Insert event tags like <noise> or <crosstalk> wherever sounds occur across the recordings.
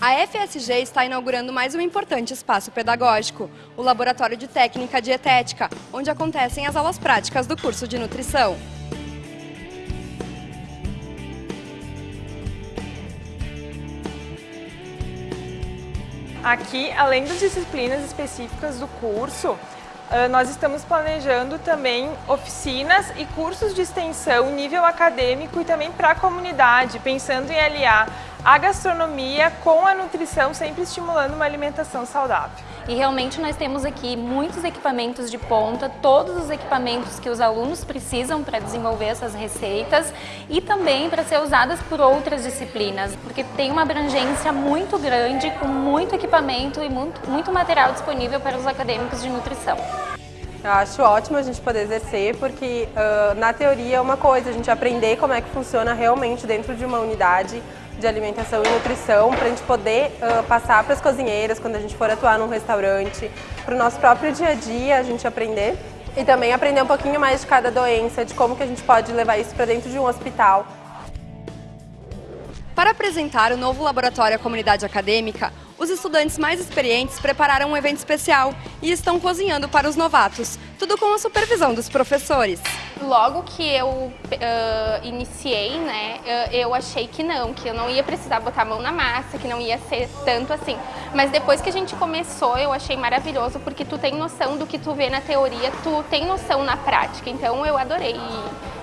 A FSG está inaugurando mais um importante espaço pedagógico, o Laboratório de Técnica Dietética, onde acontecem as aulas práticas do curso de nutrição. Aqui, além das disciplinas específicas do curso, ah, nós estamos planejando também oficinas e cursos de extensão nível acadêmico e também para a comunidade, pensando em aliar a gastronomia com a nutrição, sempre estimulando uma alimentação saudável. E realmente nós temos aqui muitos equipamentos de ponta, todos os equipamentos que os alunos precisam para desenvolver essas receitas e também para ser usadas por outras disciplinas, porque tem uma abrangência muito grande, com muito equipamento e muito, muito material disponível para os acadêmicos de nutrição. Eu acho ótimo a gente poder exercer, porque uh, na teoria é uma coisa, a gente aprender como é que funciona realmente dentro de uma unidade de alimentação e nutrição, para a gente poder uh, passar para as cozinheiras quando a gente for atuar num restaurante, para o nosso próprio dia a dia a gente aprender e também aprender um pouquinho mais de cada doença, de como que a gente pode levar isso para dentro de um hospital. Para apresentar o novo laboratório à comunidade acadêmica, os estudantes mais experientes prepararam um evento especial e estão cozinhando para os novatos, tudo com a supervisão dos professores. Logo que eu uh, iniciei, né, eu achei que não, que eu não ia precisar botar a mão na massa, que não ia ser tanto assim. Mas depois que a gente começou, eu achei maravilhoso, porque tu tem noção do que tu vê na teoria, tu tem noção na prática. Então eu adorei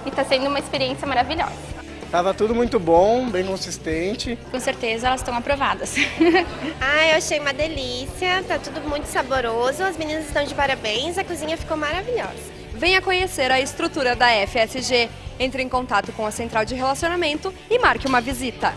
e está sendo uma experiência maravilhosa. Tava tudo muito bom, bem consistente. Com certeza elas estão aprovadas. <laughs> ah, eu achei uma delícia, tá tudo muito saboroso, as meninas estão de parabéns, a cozinha ficou maravilhosa. Venha conhecer a estrutura da FSG, entre em contato com a Central de Relacionamento e marque uma visita.